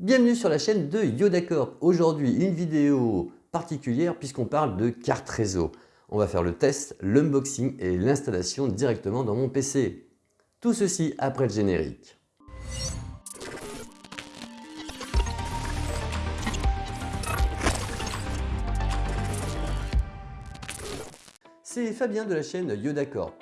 Bienvenue sur la chaîne de YodaCorp. Aujourd'hui, une vidéo particulière puisqu'on parle de carte réseau. On va faire le test, l'unboxing et l'installation directement dans mon PC. Tout ceci après le générique. C'est Fabien de la chaîne YodaCorp.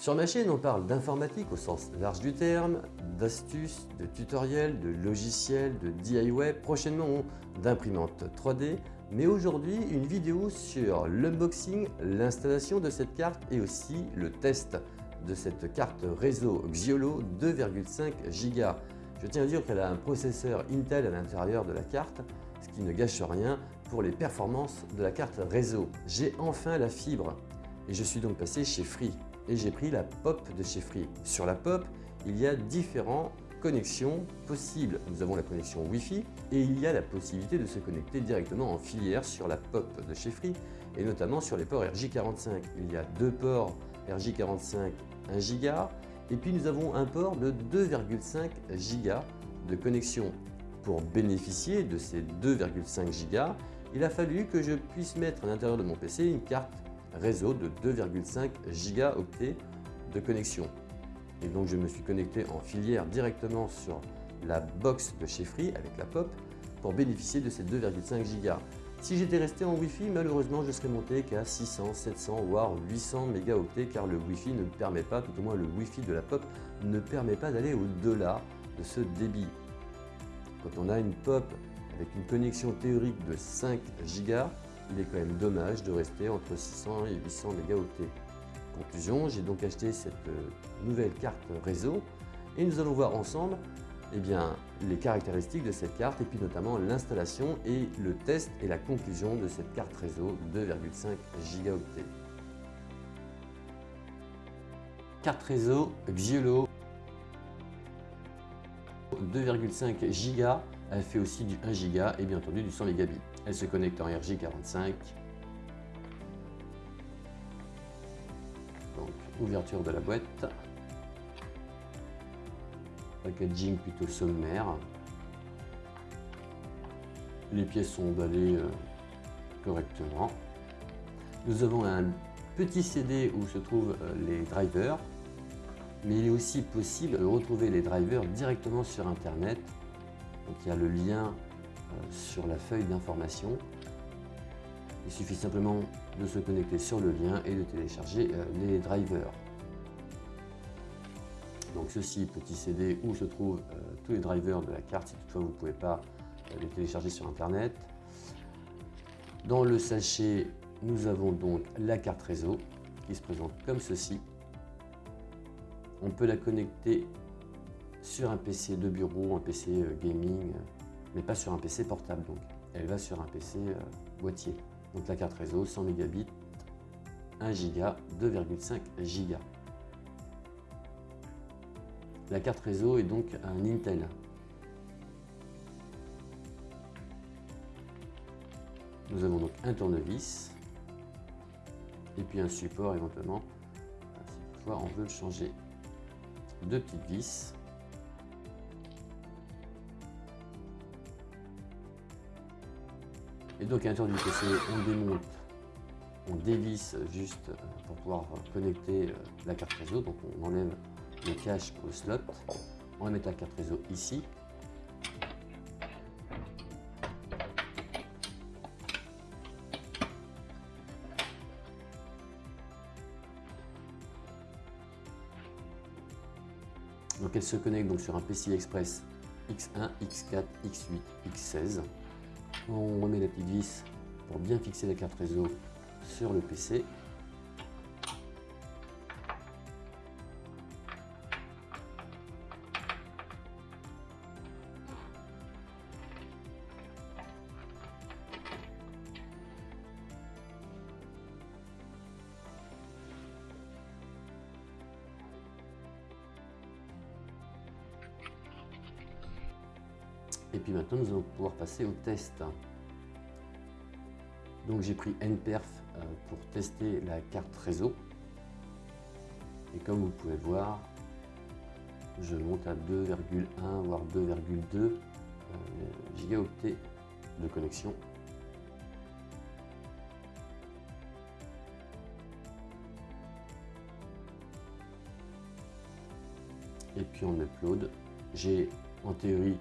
Sur ma chaîne, on parle d'informatique au sens large du terme, d'astuces, de tutoriels, de logiciels, de DIY, prochainement d'imprimantes 3D, mais aujourd'hui une vidéo sur l'unboxing, l'installation de cette carte et aussi le test de cette carte réseau Xiolo 2,5 Go. Je tiens à dire qu'elle a un processeur Intel à l'intérieur de la carte, ce qui ne gâche rien pour les performances de la carte réseau. J'ai enfin la fibre et je suis donc passé chez Free et j'ai pris la POP de chez Free. Sur la POP, il y a différentes connexions possibles. Nous avons la connexion Wi-Fi et il y a la possibilité de se connecter directement en filière sur la POP de chez Free et notamment sur les ports RJ45. Il y a deux ports RJ45 1 Go et puis nous avons un port de 2,5 Go de connexion. Pour bénéficier de ces 2,5 Go, il a fallu que je puisse mettre à l'intérieur de mon PC une carte réseau de 2,5 gigaoctets de connexion. Et donc je me suis connecté en filière directement sur la box de chez Free avec la POP pour bénéficier de ces 2,5 gigas. Si j'étais resté en Wi-Fi, malheureusement je serais monté qu'à 600, 700 voire 800 mégaoctets car le Wi-Fi ne permet pas, tout au moins le Wi-Fi de la POP ne permet pas d'aller au-delà de ce débit. Quand on a une POP avec une connexion théorique de 5 gigas, il est quand même dommage de rester entre 600 et 800 mégaoctets. Conclusion, j'ai donc acheté cette euh, nouvelle carte réseau et nous allons voir ensemble eh bien, les caractéristiques de cette carte et puis notamment l'installation et le test et la conclusion de cette carte réseau 2,5 gigaoctets. Carte réseau Xiolo 2,5 Go, elle fait aussi du 1 Go et bien entendu du 100 mégabits. Elle se connecte en RJ45. Donc, ouverture de la boîte. Packaging plutôt sommaire. Les pièces sont emballées euh, correctement. Nous avons un petit CD où se trouvent euh, les drivers, mais il est aussi possible de retrouver les drivers directement sur Internet. Donc il y a le lien euh, sur la feuille d'information. Il suffit simplement de se connecter sur le lien et de télécharger euh, les drivers. Donc ceci, petit CD où se trouvent euh, tous les drivers de la carte, si toutefois vous ne pouvez pas les télécharger sur Internet. Dans le sachet, nous avons donc la carte réseau qui se présente comme ceci. On peut la connecter sur un PC de bureau, un PC gaming, mais pas sur un PC portable donc. Elle va sur un PC euh, boîtier. Donc la carte réseau 100 mégabits, 1 giga, 2,5 giga. La carte réseau est donc un Intel. Nous avons donc un tournevis et puis un support éventuellement si toutefois on veut le changer. Deux petites vis Et donc à l'intérieur du PC, on démonte, on dévisse juste pour pouvoir connecter euh, la carte réseau. Donc on enlève le cache au slot. On va mettre la carte réseau ici. Donc elle se connecte donc sur un PCI Express X1, X4, X8, X16. On remet la petite vis pour bien fixer la carte réseau sur le PC. Et puis maintenant, nous allons pouvoir passer au test. Donc j'ai pris NPerf euh, pour tester la carte réseau. Et comme vous pouvez voir, je monte à 2,1 voire 2,2 gigaoctets de connexion. Et puis en upload, j'ai en théorie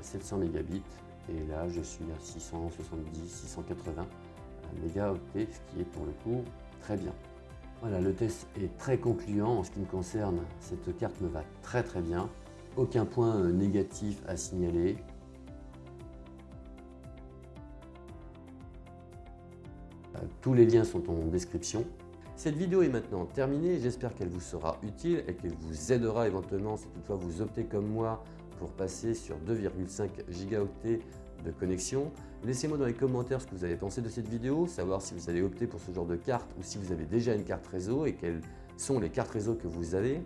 700 mégabits et là je suis à 670, 680 mégaoctets, ce qui est pour le coup très bien. Voilà, le test est très concluant en ce qui me concerne. Cette carte me va très très bien. Aucun point euh, négatif à signaler. Euh, tous les liens sont en description. Cette vidéo est maintenant terminée, j'espère qu'elle vous sera utile et qu'elle vous aidera éventuellement si toutefois vous optez comme moi pour passer sur 2,5 gigaoctets de connexion. Laissez-moi dans les commentaires ce que vous avez pensé de cette vidéo, savoir si vous allez opter pour ce genre de carte ou si vous avez déjà une carte réseau et quelles sont les cartes réseau que vous avez.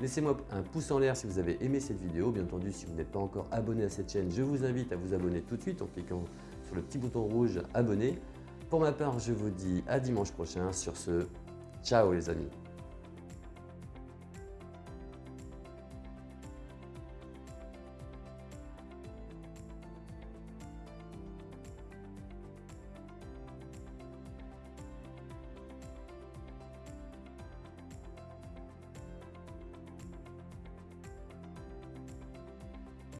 Laissez-moi un pouce en l'air si vous avez aimé cette vidéo. Bien entendu, si vous n'êtes pas encore abonné à cette chaîne, je vous invite à vous abonner tout de suite en cliquant sur le petit bouton rouge « Abonner ». Pour ma part, je vous dis à dimanche prochain. Sur ce, ciao les amis